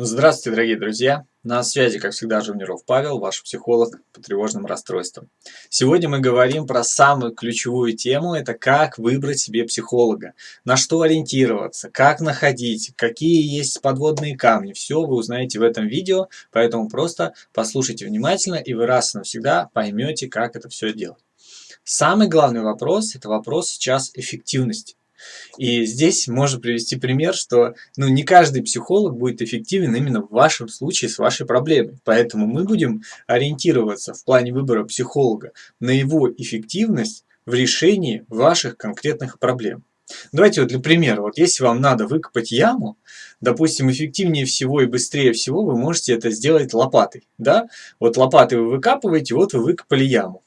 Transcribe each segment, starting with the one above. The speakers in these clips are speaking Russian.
Здравствуйте, дорогие друзья! На связи, как всегда, Журниров Павел, ваш психолог по тревожным расстройствам. Сегодня мы говорим про самую ключевую тему, это как выбрать себе психолога, на что ориентироваться, как находить, какие есть подводные камни. Все вы узнаете в этом видео, поэтому просто послушайте внимательно, и вы раз и навсегда поймете, как это все делать. Самый главный вопрос, это вопрос сейчас эффективности. И здесь можно привести пример, что ну, не каждый психолог будет эффективен именно в вашем случае с вашей проблемой. Поэтому мы будем ориентироваться в плане выбора психолога на его эффективность в решении ваших конкретных проблем. Давайте вот для примера, вот если вам надо выкопать яму, допустим, эффективнее всего и быстрее всего вы можете это сделать лопатой, да? Вот лопатой вы выкапываете, вот вы выкопали яму.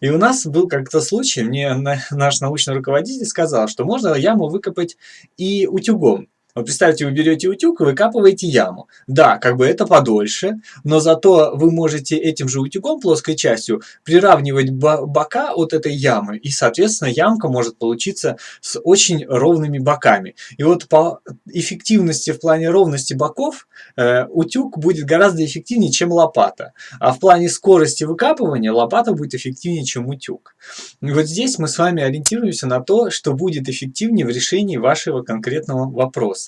И у нас был как-то случай, мне наш научный руководитель сказал, что можно яму выкопать и утюгом. Вот представьте, вы берете утюг и выкапываете яму. Да, как бы это подольше, но зато вы можете этим же утюгом, плоской частью, приравнивать бока от этой ямы. И, соответственно, ямка может получиться с очень ровными боками. И вот по эффективности в плане ровности боков э, утюг будет гораздо эффективнее, чем лопата. А в плане скорости выкапывания лопата будет эффективнее, чем утюг. И вот здесь мы с вами ориентируемся на то, что будет эффективнее в решении вашего конкретного вопроса.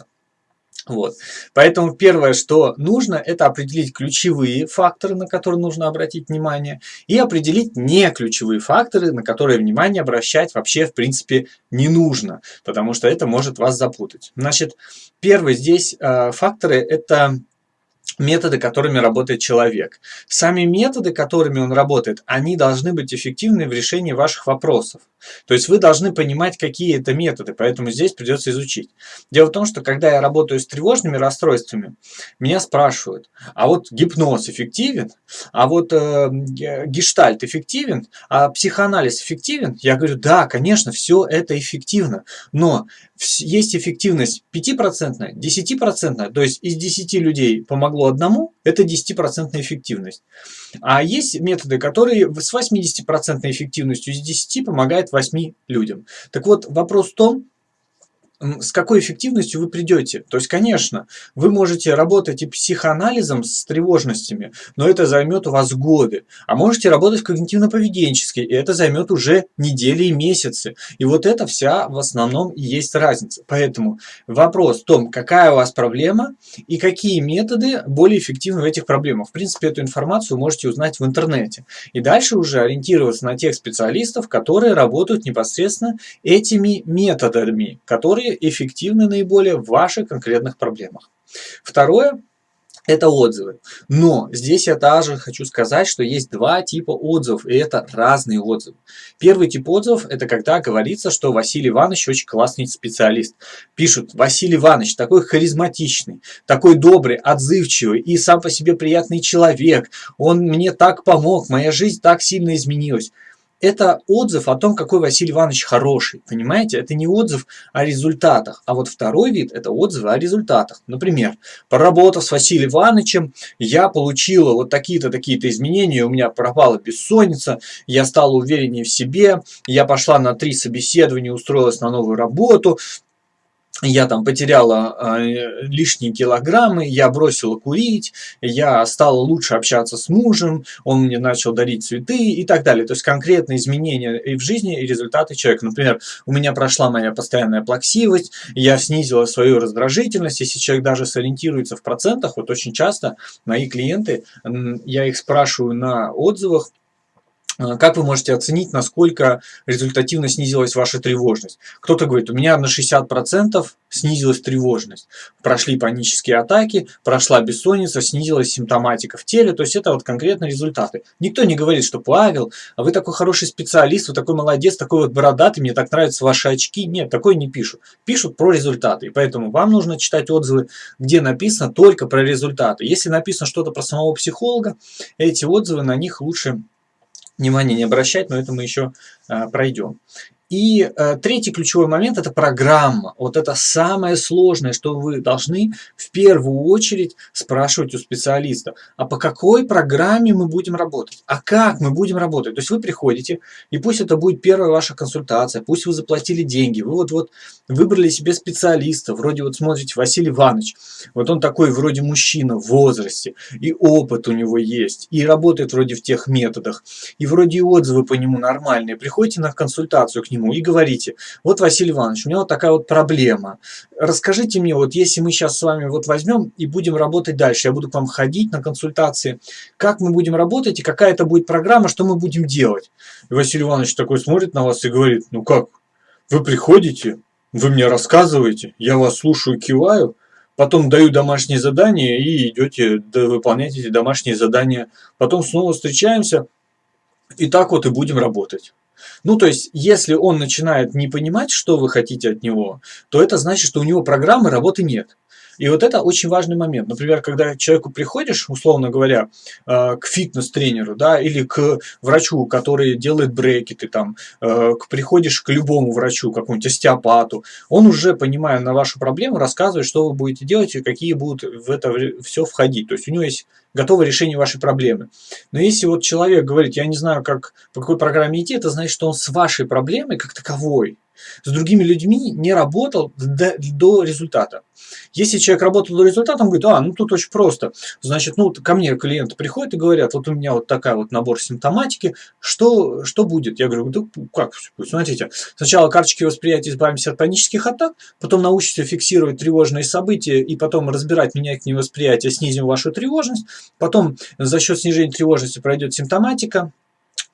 Вот. Поэтому первое, что нужно, это определить ключевые факторы, на которые нужно обратить внимание, и определить не ключевые факторы, на которые внимание обращать вообще в принципе не нужно, потому что это может вас запутать. Значит, первый здесь э, факторы это методы, которыми работает человек. Сами методы, которыми он работает, они должны быть эффективны в решении ваших вопросов. То есть вы должны понимать, какие это методы, поэтому здесь придется изучить. Дело в том, что когда я работаю с тревожными расстройствами, меня спрашивают, а вот гипноз эффективен, а вот э, гештальт эффективен, а психоанализ эффективен? Я говорю, да, конечно, все это эффективно, но есть эффективность 5%, 10%, то есть из 10 людей помогло одному, это 10% эффективность. А есть методы, которые с 80% эффективностью из 10 помогают 8 людям. Так вот, вопрос в том, с какой эффективностью вы придете. То есть, конечно, вы можете работать и психоанализом с тревожностями, но это займет у вас годы. А можете работать когнитивно-поведенчески, и это займет уже недели и месяцы. И вот это вся в основном и есть разница. Поэтому вопрос в том, какая у вас проблема и какие методы более эффективны в этих проблемах. В принципе, эту информацию можете узнать в интернете. И дальше уже ориентироваться на тех специалистов, которые работают непосредственно этими методами, которые эффективны наиболее в ваших конкретных проблемах. Второе это отзывы. Но здесь я также хочу сказать, что есть два типа отзывов, и это разные отзывы. Первый тип отзывов – это когда говорится, что Василий Иванович очень классный специалист. Пишут, Василий Иванович такой харизматичный, такой добрый, отзывчивый и сам по себе приятный человек. Он мне так помог, моя жизнь так сильно изменилась это отзыв о том, какой Василий Иванович хороший. Понимаете? Это не отзыв о результатах. А вот второй вид – это отзывы о результатах. Например, поработав с Василием Ивановичем, я получила вот такие-то, такие-то изменения, у меня пропала бессонница, я стала увереннее в себе, я пошла на три собеседования, устроилась на новую работу, я там потеряла э, лишние килограммы, я бросила курить, я стала лучше общаться с мужем, он мне начал дарить цветы и так далее. То есть конкретные изменения и в жизни, и результаты человека. Например, у меня прошла моя постоянная плаксивость, я снизила свою раздражительность. Если человек даже сориентируется в процентах, вот очень часто мои клиенты, я их спрашиваю на отзывах, как вы можете оценить, насколько результативно снизилась ваша тревожность? Кто-то говорит, у меня на 60% снизилась тревожность. Прошли панические атаки, прошла бессонница, снизилась симптоматика в теле. То есть это вот конкретно результаты. Никто не говорит, что Павел, а вы такой хороший специалист, вы такой молодец, такой вот бородатый, мне так нравятся ваши очки. Нет, такой не пишут. Пишут про результаты. И поэтому вам нужно читать отзывы, где написано только про результаты. Если написано что-то про самого психолога, эти отзывы на них лучше внимания не обращать, но это мы еще а, пройдем. И э, третий ключевой момент – это программа. Вот это самое сложное, что вы должны в первую очередь спрашивать у специалиста. А по какой программе мы будем работать? А как мы будем работать? То есть вы приходите, и пусть это будет первая ваша консультация, пусть вы заплатили деньги, вы вот, вот выбрали себе специалиста, вроде вот смотрите, Василий Иванович, вот он такой вроде мужчина в возрасте, и опыт у него есть, и работает вроде в тех методах, и вроде и отзывы по нему нормальные. Приходите на консультацию к нему и говорите, вот, Василий Иванович, у меня вот такая вот проблема. Расскажите мне, вот если мы сейчас с вами вот возьмем и будем работать дальше, я буду к вам ходить на консультации, как мы будем работать и какая это будет программа, что мы будем делать. И Василий Иванович такой смотрит на вас и говорит, ну как, вы приходите, вы мне рассказываете, я вас слушаю, киваю, потом даю домашние задания и идете выполнять эти домашние задания. Потом снова встречаемся, и так вот и будем работать. Ну, то есть, если он начинает не понимать, что вы хотите от него, то это значит, что у него программы работы нет. И вот это очень важный момент. Например, когда человеку приходишь, условно говоря, э, к фитнес-тренеру, да, или к врачу, который делает брекеты, там, э, приходишь к любому врачу, какому-нибудь остеопату, он уже, понимая на вашу проблему, рассказывает, что вы будете делать и какие будут в это все входить. То есть у него есть готовое решение вашей проблемы. Но если вот человек говорит, я не знаю, как, по какой программе идти, это значит, что он с вашей проблемой как таковой с другими людьми не работал до, до результата. Если человек работал до результата, он говорит, а, ну тут очень просто. Значит, ну ко мне клиенты приходят и говорят, вот у меня вот такая вот набор симптоматики, что, что будет? Я говорю, да как? Смотрите, сначала карточки восприятия избавимся от панических атак, потом научимся фиксировать тревожные события и потом разбирать, менять восприятие, снизим вашу тревожность. Потом за счет снижения тревожности пройдет симптоматика,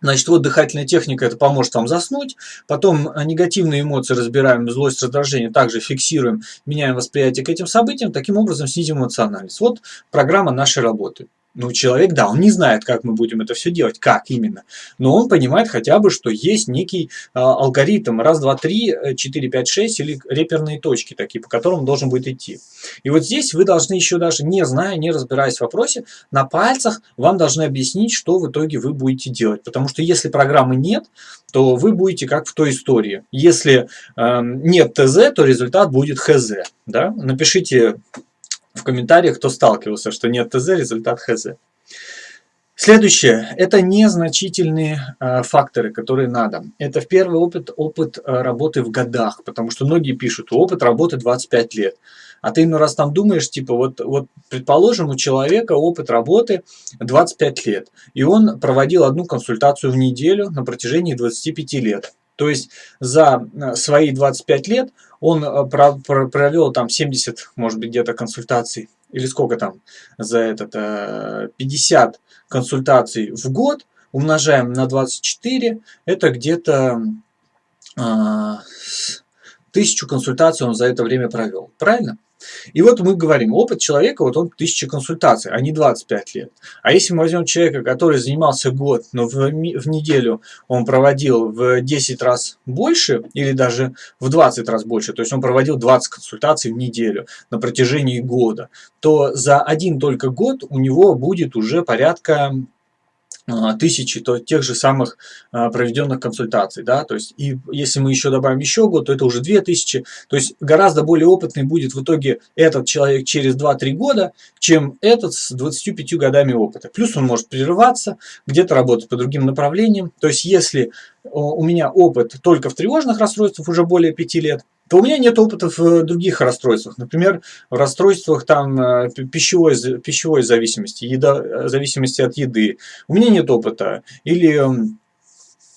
Значит, вот дыхательная техника, это поможет вам заснуть. Потом э, негативные эмоции разбираем, злость, раздражение, также фиксируем, меняем восприятие к этим событиям, таким образом снизим эмоциональность. Вот программа нашей работы. Ну, человек, да, он не знает, как мы будем это все делать, как именно, но он понимает хотя бы, что есть некий э, алгоритм, раз, два, три, э, четыре, пять, шесть, или реперные точки такие, по которым он должен будет идти. И вот здесь вы должны еще даже, не зная, не разбираясь в вопросе, на пальцах вам должны объяснить, что в итоге вы будете делать. Потому что если программы нет, то вы будете как в той истории. Если э, нет ТЗ, то результат будет ХЗ. Да? Напишите в комментариях, кто сталкивался, что нет ТЗ, результат ХЗ. Следующее – это незначительные э, факторы, которые надо. Это в первый опыт, опыт э, работы в годах, потому что многие пишут, опыт работы 25 лет. А ты ну раз там думаешь, типа, вот, вот предположим, у человека опыт работы 25 лет, и он проводил одну консультацию в неделю на протяжении 25 лет. То есть за э, свои 25 лет он э, провел там 70, может быть, где-то консультаций, или сколько там за этот, 50 э, консультаций в год, умножаем на 24, это где-то тысячу консультаций он за это время провел. Правильно? И вот мы говорим, опыт человека, вот он 1000 консультаций, а не 25 лет. А если мы возьмем человека, который занимался год, но в, в неделю он проводил в 10 раз больше, или даже в 20 раз больше, то есть он проводил 20 консультаций в неделю на протяжении года, то за один только год у него будет уже порядка тысячи то тех же самых а, проведенных консультаций, да, то есть и если мы еще добавим еще год, то это уже 2000, то есть гораздо более опытный будет в итоге этот человек через 2-3 года, чем этот с 25 годами опыта. Плюс он может прерываться, где-то работать по другим направлениям, то есть если у меня опыт только в тревожных расстройствах уже более 5 лет, то у меня нет опыта в других расстройствах. Например, в расстройствах там, э, пищевой, пищевой зависимости, еда, зависимости от еды. У меня нет опыта. Или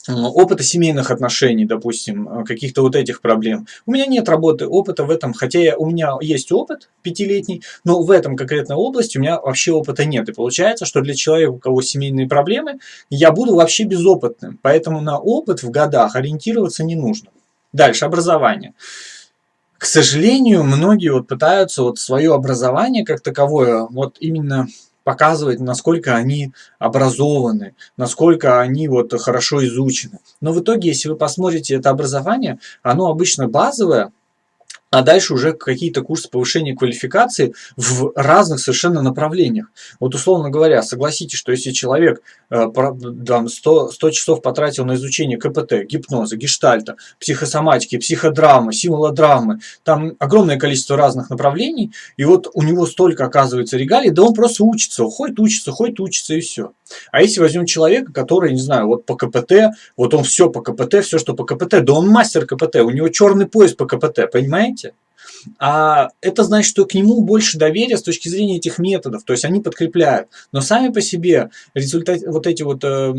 опыта семейных отношений, допустим, э, каких-то вот этих проблем. У меня нет работы, опыта в этом, хотя я, у меня есть опыт пятилетний, но в этом конкретной области у меня вообще опыта нет. И получается, что для человека, у кого семейные проблемы, я буду вообще безопытным. Поэтому на опыт в годах ориентироваться не нужно. Дальше, образование. К сожалению, многие вот пытаются вот свое образование как таковое вот именно показывать, насколько они образованы, насколько они вот хорошо изучены. Но в итоге, если вы посмотрите это образование, оно обычно базовое, а дальше уже какие-то курсы повышения квалификации в разных совершенно направлениях. Вот условно говоря, согласитесь, что если человек э, там, 100, 100 часов потратил на изучение КПТ, гипноза, гештальта, психосоматики, психодрамы, символодрамы, там огромное количество разных направлений, и вот у него столько оказывается регалий, да он просто учится, ходит учится, ходит учится и все. А если возьмем человека, который, не знаю, вот по КПТ, вот он все по КПТ, все, что по КПТ, да он мастер КПТ, у него черный пояс по КПТ, понимаете? А это значит, что к нему больше доверия с точки зрения этих методов, то есть они подкрепляют. Но сами по себе результат, вот эти вот э,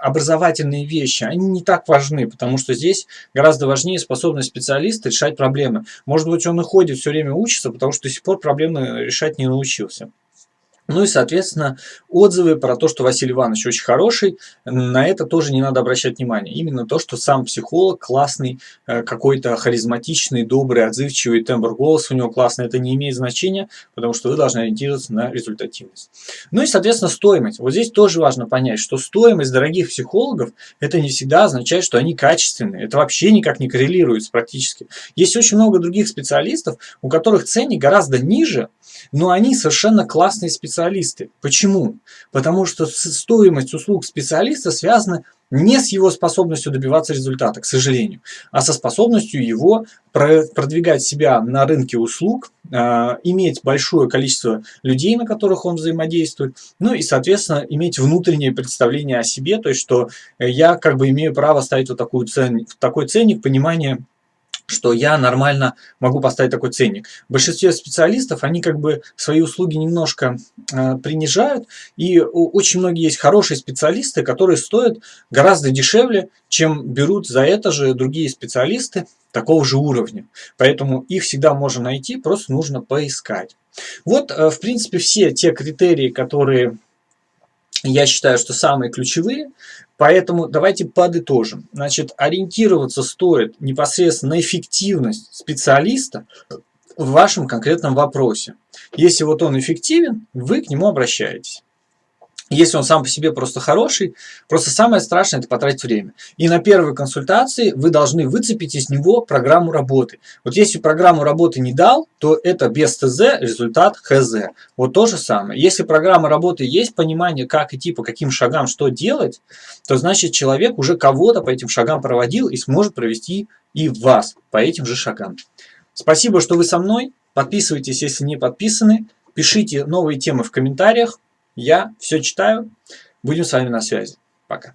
образовательные вещи, они не так важны, потому что здесь гораздо важнее способность специалиста решать проблемы. Может быть, он и ходит все время учится, потому что до сих пор проблемы решать не научился. Ну и, соответственно, отзывы про то, что Василий Иванович очень хороший, на это тоже не надо обращать внимание. Именно то, что сам психолог классный, э, какой-то харизматичный, добрый, отзывчивый, тембр голоса у него классный, это не имеет значения, потому что вы должны ориентироваться на результативность. Ну и, соответственно, стоимость. Вот здесь тоже важно понять, что стоимость дорогих психологов, это не всегда означает, что они качественные. Это вообще никак не коррелируется практически. Есть очень много других специалистов, у которых ценник гораздо ниже, но они совершенно классные специалисты. Почему? Потому что стоимость услуг специалиста связана не с его способностью добиваться результата, к сожалению, а со способностью его продвигать себя на рынке услуг, а, иметь большое количество людей, на которых он взаимодействует, ну и, соответственно, иметь внутреннее представление о себе, то есть, что я как бы имею право ставить вот такую цен, такой ценник, понимание что я нормально могу поставить такой ценник. В большинстве специалистов они как бы свои услуги немножко э, принижают, и очень многие есть хорошие специалисты, которые стоят гораздо дешевле, чем берут за это же другие специалисты такого же уровня. Поэтому их всегда можно найти, просто нужно поискать. Вот, э, в принципе, все те критерии, которые я считаю, что самые ключевые. Поэтому давайте подытожим. Значит, ориентироваться стоит непосредственно на эффективность специалиста в вашем конкретном вопросе. Если вот он эффективен, вы к нему обращаетесь. Если он сам по себе просто хороший, просто самое страшное – это потратить время. И на первой консультации вы должны выцепить из него программу работы. Вот если программу работы не дал, то это без ТЗ результат ХЗ. Вот то же самое. Если программа работы есть понимание, как идти, по каким шагам, что делать, то значит человек уже кого-то по этим шагам проводил и сможет провести и вас по этим же шагам. Спасибо, что вы со мной. Подписывайтесь, если не подписаны. Пишите новые темы в комментариях. Я все читаю. Будем с вами на связи. Пока.